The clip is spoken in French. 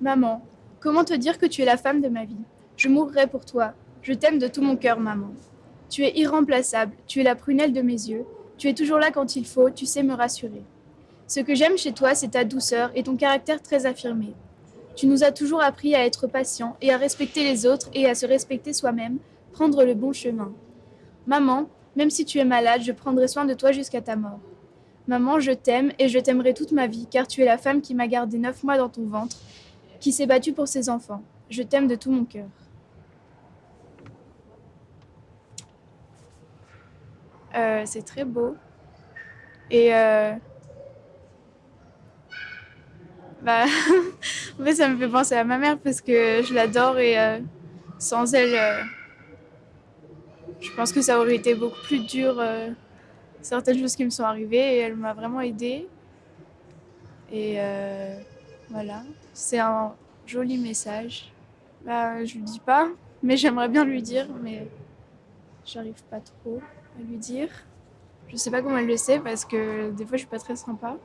Maman, comment te dire que tu es la femme de ma vie? Je mourrai pour toi. Je t'aime de tout mon cœur, maman. Tu es irremplaçable, tu es la prunelle de mes yeux, tu es toujours là quand il faut, tu sais me rassurer. Ce que j'aime chez toi, c'est ta douceur et ton caractère très affirmé. Tu nous as toujours appris à être patient et à respecter les autres et à se respecter soi-même, prendre le bon chemin. Maman, même si tu es malade, je prendrai soin de toi jusqu'à ta mort. Maman, je t'aime et je t'aimerai toute ma vie, car tu es la femme qui m'a gardé neuf mois dans ton ventre, qui s'est battue pour ses enfants. Je t'aime de tout mon cœur. Euh, c'est très beau. Et euh, bah, en fait, ça me fait penser à ma mère parce que je l'adore et euh, sans elle, je pense que ça aurait été beaucoup plus dur. certaines choses qui me sont arrivées et elle m'a vraiment aidée. Et voilà, c'est un joli message. Bah, je lui dis pas, mais j'aimerais bien lui dire, mais j'arrive pas trop à lui dire. Je sais pas comment elle le sait parce que des fois je suis pas très sympa.